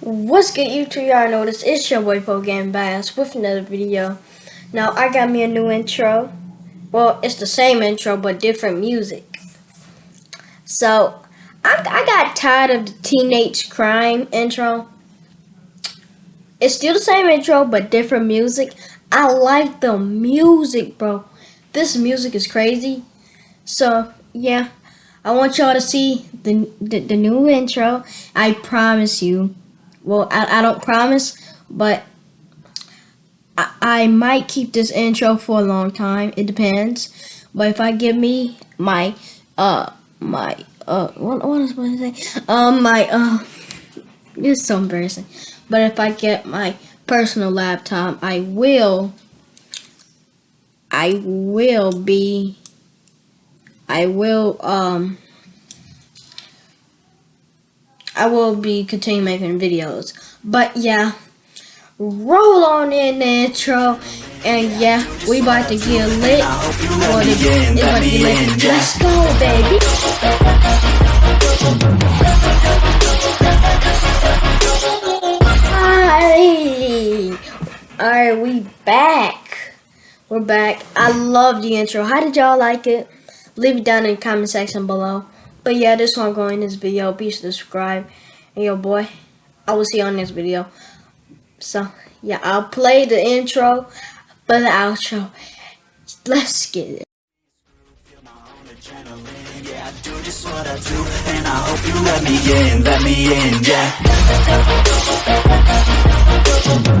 What's good YouTube? Y'all know this. It's your boy Po Game Bass with another video. Now I got me a new intro. Well, it's the same intro but different music. So I, I got tired of the teenage crime intro. It's still the same intro but different music. I like the music, bro. This music is crazy. So yeah, I want y'all to see the, the the new intro. I promise you well, I, I don't promise, but I, I might keep this intro for a long time. It depends. But if I give me my, uh, my, uh, what, what was I say? Um, my, uh, it's so embarrassing. But if I get my personal laptop, I will, I will be, I will, um, I will be continue making videos. But yeah, roll on in the intro. And yeah, we about to get lit. Or the, it's about to get lit. Let's go, baby. Hi. Alright, we back. We're back. I love the intro. How did y'all like it? Leave it down in the comment section below. But yeah, this one going in this video. Be sure to subscribe. And yo, boy, I will see you on this video. So, yeah, I'll play the intro, but the outro. Let's get it. Yeah, I do just what I do, and I hope you let me in, let me in, yeah.